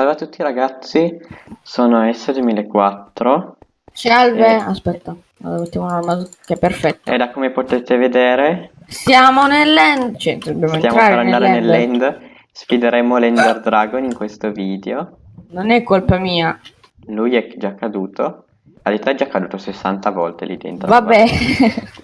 Salve a tutti ragazzi, sono S2004 Salve, Eh. aspetta, mettiamo un'armatura che è perfetto. e da come potete vedere Siamo nell'end, cioè dobbiamo stiamo entrare per andare nell'end. nell'end, sfideremo l'Ender Dragon in questo video, Non è colpa mia. lui è già caduto, in realtà è già caduto 60 volte lì dentro. Vabbè.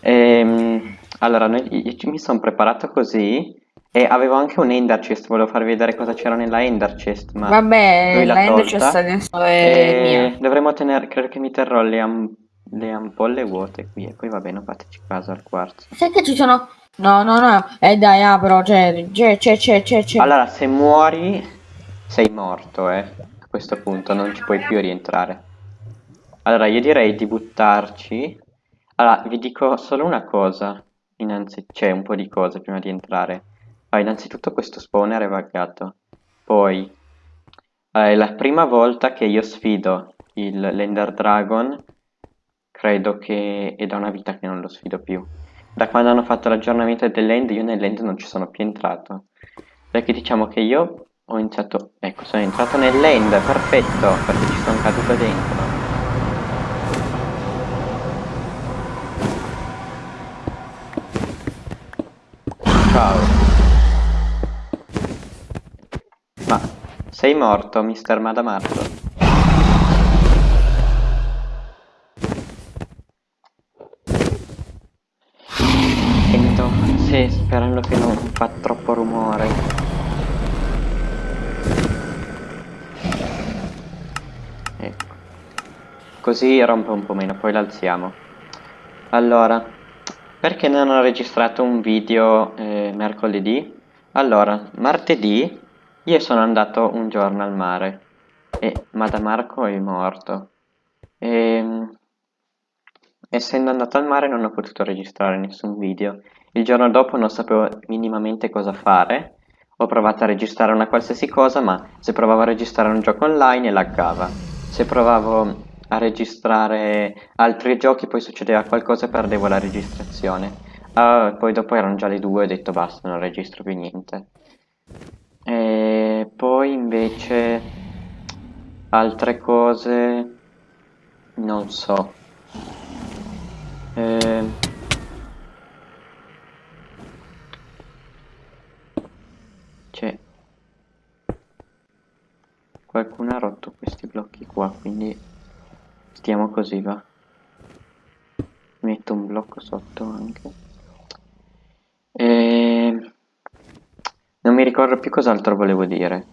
Ehm, allora, noi- io mi sono preparato così e avevo anche un Ender Chest, volevo farvi vedere cosa c'era nella Ender Chest, ma Vabbè, la end tolta. c'è sta adesso è E mia. dovremmo tenere, credo che mi terrò le, am- le ampolle vuote qui e poi va bene, fateci caso al quarzo. Sai che ci sono... No, no, no. Eh dai, apro, c'è, c'è, c'è, c'è. Allora, se muori, sei morto, eh. A questo punto non ci puoi più rientrare. Allora, io direi di buttarci. Allora, vi dico solo una cosa. Innanzi, c'è un po' di cose prima di entrare. Allora, innanzitutto questo spawner è buggato. Poi, allora, è la prima volta che io sfido il l'Ender Dragon. Credo che è da una vita che non lo sfido più. Da quando hanno fatto l'aggiornamento dell'end, io nell'end non ci sono più entrato. Perché diciamo che io ho iniziato... Ecco, sono entrato nell'end, perfetto, perché ci sono caduto dentro. Sei morto, mister Madamarco? Sento, sì, sperando che non fa troppo rumore. Ecco. Così rompe un po' meno, poi l'alziamo. Allora, perché non ho registrato un video eh, mercoledì? Allora, martedì io sono andato un giorno al mare e Madamarco è morto. Ehm essendo andato al mare non ho potuto registrare nessun video. Il giorno dopo non sapevo minimamente cosa fare. Ho provato a registrare una qualsiasi cosa, ma se provavo a registrare un gioco online laggava. Se provavo a registrare altri giochi poi succedeva qualcosa e perdevo la registrazione. Ah, poi dopo erano già le due e ho detto basta, non registro più niente. E poi invece altre cose non so. Eh, c'è qualcuno ha rotto questi blocchi qua quindi stiamo così va metto un blocco sotto anche e non mi ricordo più cos'altro volevo dire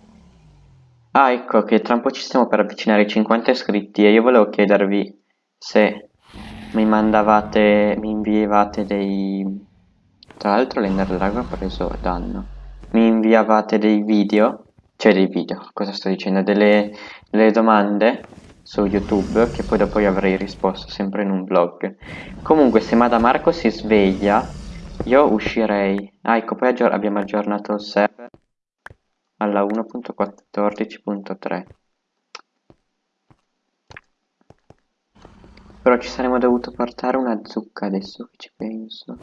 ah ecco che tra un po' ci stiamo per avvicinare ai 50 iscritti e io volevo chiedervi se mi mandavate, mi inviavate dei... Tra l'altro l'Ender Dragon ha preso danno. Mi inviavate dei video, cioè dei video, cosa sto dicendo? Delle, delle domande su YouTube che poi dopo io avrei risposto sempre in un vlog. Comunque se Madamarco si sveglia, io uscirei. Ah ecco, poi abbiamo aggiornato il server alla 1.14.3. Però ci saremmo dovuto portare una zucca adesso che ci penso.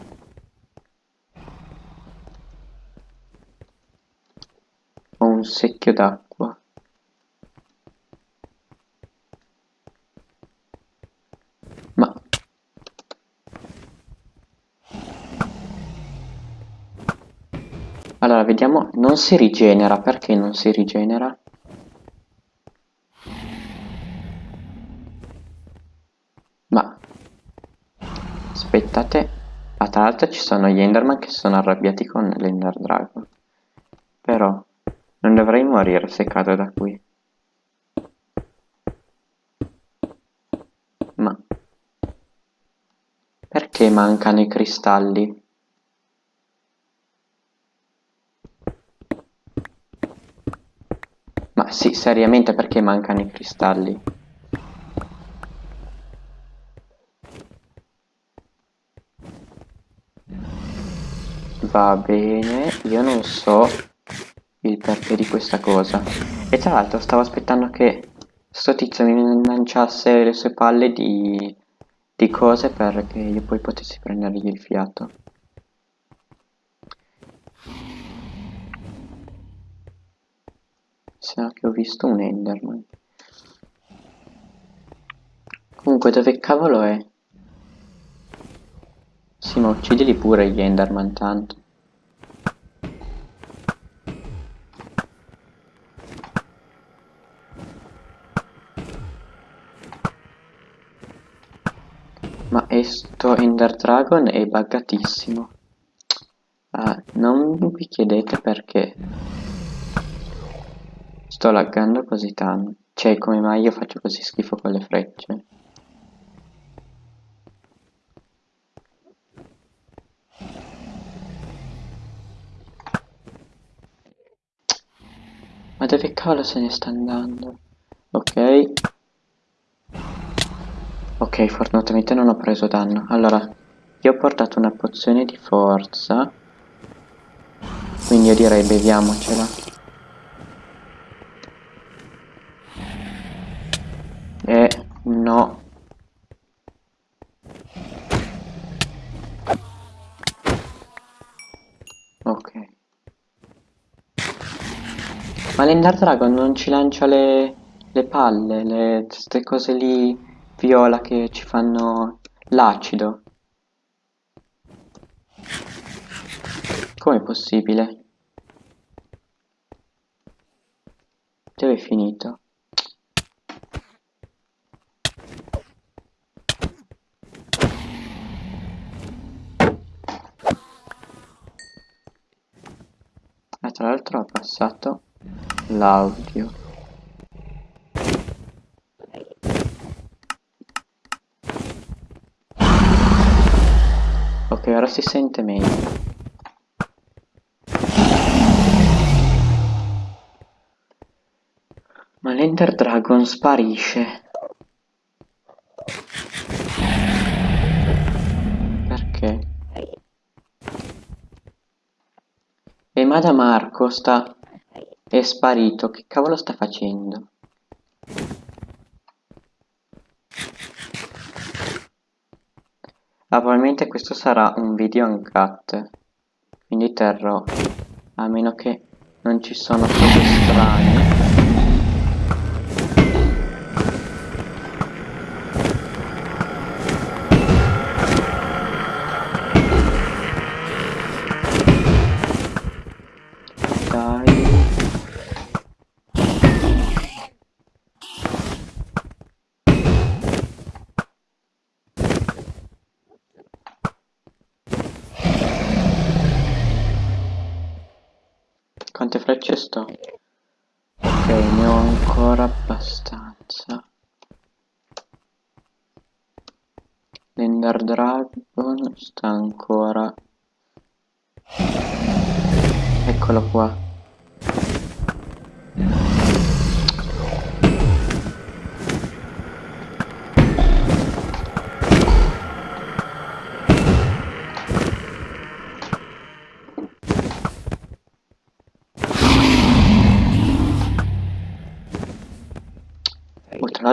Ho un secchio d'acqua. Allora, vediamo. Non si rigenera. Perché non si rigenera? Ma aspettate, ah, tra l'altro ci sono gli Enderman che sono arrabbiati con l'Ender Dragon. Però non dovrei morire se cado da qui. Ma perché mancano i cristalli? Sì, seriamente perché mancano i cristalli? Va bene, io non so il perché di questa cosa. E tra l'altro stavo aspettando che sto tizio mi lanciasse le sue palle di, di cose perché io poi potessi prendergli il fiato. Sa che ho visto un Enderman. Comunque dove cavolo è? Sì, ma uccidili pure gli Enderman tanto. Ma è sto Ender Dragon è buggatissimo. Ah, non vi chiedete perché sto laggando così tanto. Cioè, come mai io faccio così schifo con le frecce? Ma dove cavolo se ne sta andando? Ok. Ok, fortunatamente non ho preso danno. Allora, io ho portato una pozione di forza. Quindi io direi beviamocela. E no. Ok. Ma l'Ender Dragon non ci lancia le, le palle, le, queste cose lì viola che ci fanno l'acido. Com'è possibile? Dove è finito? Ah, tra l'altro ha passato l'audio. Ok, ora si sente meglio. Ma l'Ender Dragon sparisce. Perché? E Mada Marco sta... è sparito. Che cavolo sta facendo? Ah, probabilmente questo sarà un video uncut. Quindi terrò. A meno che non ci sono cose strane. Quante frecce sto? Ok, ne ho ancora abbastanza. L'Ender Dragon sta ancora... Eccolo qua.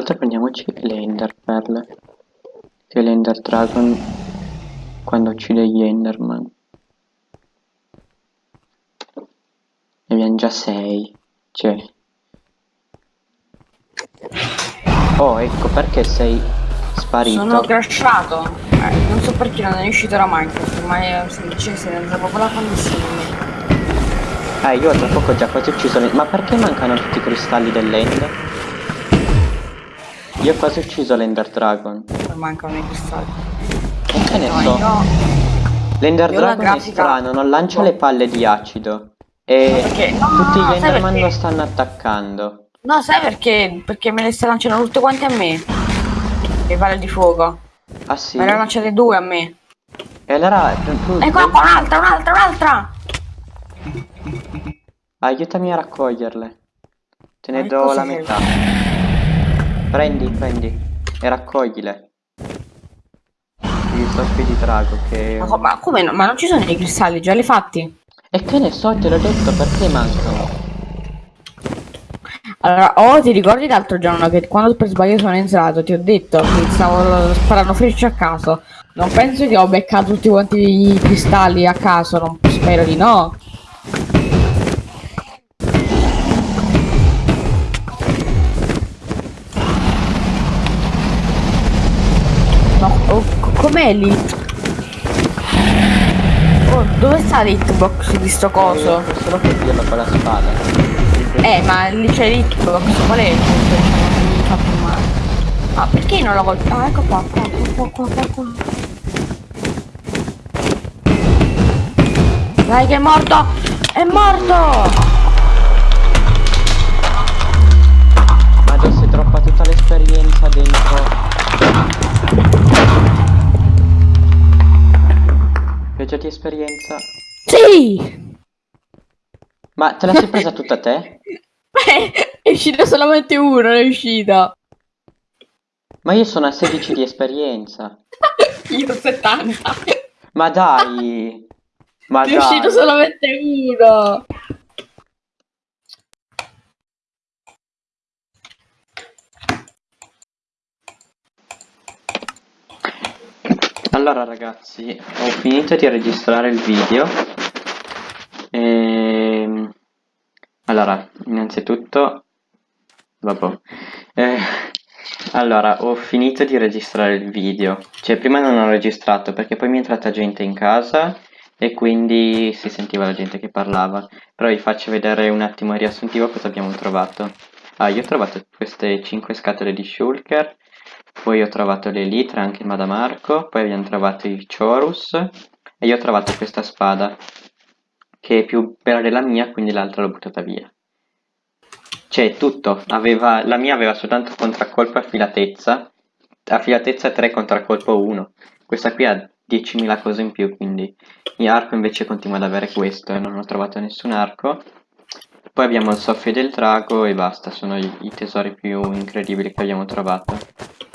L'altro prendiamoci le Ender Pearl. Che l'Ender Dragon quando uccide gli Enderman. Ne abbiamo già 6. Cioè. Oh, ecco perché sei sparito. Sono crashato. Eh, non so perché non è uscito da Minecraft, ormai è semplice se ne andava proprio la connessione. Eh, io tra poco ho già quasi ucciso le... Ma perché mancano tutti i cristalli dell'Ender? Io ho quasi ucciso l'Ender Dragon. Non mancano i cristalli. E che ne No, so? io... L'Ender Dragon è grafica- strano, non lancia le palle di acido. E Perché? No, tutti gli Enderman perché? lo stanno attaccando. No, sai perché? Perché me le stai lanciando tutte quante a me. Le palle di fuoco. Ah sì? Me ne lanciate due a me. E allora tu, qua, un'altra, un'altra, un'altra! aiutami a raccoglierle. Te ne Ma do la metà. Prendi, prendi. E raccoglile. Il soffio di drago che... Ma, ma come no? Ma non ci sono i cristalli, già li fatti? E che ne so, te l'ho detto, perché mancano? Allora, oh, ti ricordi l'altro giorno che quando per sbaglio sono entrato ti ho detto che stavo sparando frecce a caso. Non penso che ho beccato tutti quanti i cristalli a caso, non spero di no. L'hit? Oh, dove sta l'hitbox di sto coso? Eh, solo per dirlo con la spada. Eh, ma lì c'è l'hitbox, qual è il punto? Diciamo, mi fa più male. Ah, perché non l'ho colpito? Ah, ecco qua, qua, qua, qua, qua, qua. Dai che è morto! È morto! Viaggio di esperienza. Sì! Ma te la sei presa tutta te? Eh, è uscito solamente uno, è uscito. Ma io sono a 16 di esperienza. Io 70. Ma dai! Ma È uscito dai! solamente uno. Allora ragazzi, ho finito di registrare il video. Ehm, Allora, innanzitutto... Vabbè. Eh, Allora, ho finito di registrare il video. Cioè, prima non ho registrato perché poi mi è entrata gente in casa e quindi si sentiva la gente che parlava. Però vi faccio vedere un attimo il riassuntivo cosa abbiamo trovato. Ah, io ho trovato queste 5 scatole di shulker, poi ho trovato le litre, anche il Madamarco, poi abbiamo trovato i Chorus e io ho trovato questa spada che è più bella della mia, quindi l'altra l'ho buttata via. Cioè, tutto, aveva, la mia aveva soltanto contraccolpo e affilatezza, affilatezza 3 contraccolpo 1. Questa qui ha 10.000 cose in più, quindi il arco invece continua ad avere questo e non ho trovato nessun arco. Poi abbiamo il soffio del drago e basta, sono i, i tesori più incredibili che abbiamo trovato.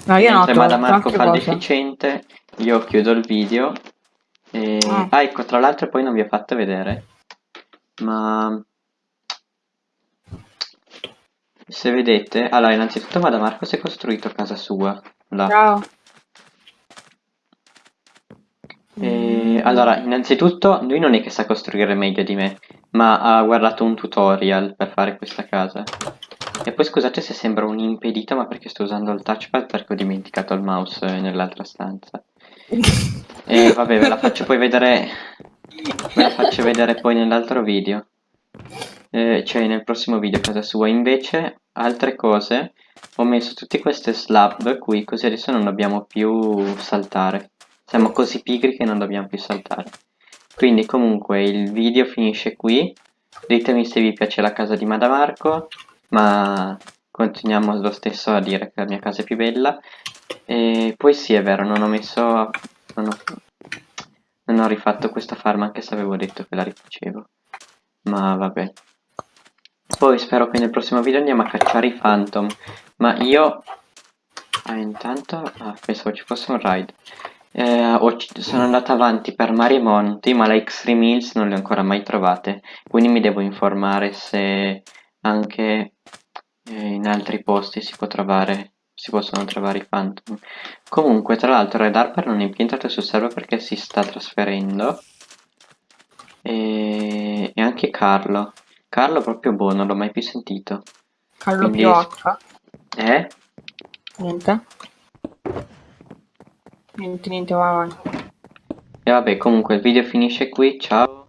No, io no, ho Mentre Madamarco altre fa deficiente, io chiudo il video. E... Ah. Ah, ecco, tra l'altro poi non vi ho fatto vedere, ma se vedete, allora innanzitutto Madamarco si è costruito casa sua, là. Ciao. E, allora, innanzitutto lui non è che sa costruire meglio di me, ma ha guardato un tutorial per fare questa casa. E poi scusate se sembra un impedito, ma perché sto usando il touchpad perché ho dimenticato il mouse eh, nell'altra stanza. E vabbè, ve la faccio poi vedere. Ve la faccio vedere poi nell'altro video. Eh, cioè nel prossimo video casa sua. Invece, altre cose. Ho messo tutte queste slab qui, così adesso non dobbiamo più saltare. Siamo così pigri che non dobbiamo più saltare. Quindi comunque il video finisce qui. Ditemi se vi piace la casa di Madamarco, ma continuiamo lo stesso a dire che la mia casa è più bella. E poi sì, è vero, non ho messo... Non ho, non ho rifatto questa farm anche se avevo detto che la rifacevo. Ma vabbè. Poi spero che nel prossimo video andiamo a cacciare i phantom. Ma io... Ah, intanto... Ah, pensavo ci fosse un raid. Eh, sono andato avanti per mari e monti, ma le Extreme Hills non le ho ancora mai trovate. Quindi mi devo informare se anche eh, in altri posti si può trovare... Si possono trovare i phantom. Comunque, tra l'altro, Red Harper non è più entrato sul server perché si sta trasferendo. E, e anche Carlo. Carlo proprio buono, non l'ho mai più sentito. Carlo Quindi- più H. Eh? Niente. Niente, niente, vai avanti. E vabbè, comunque il video finisce qui, ciao.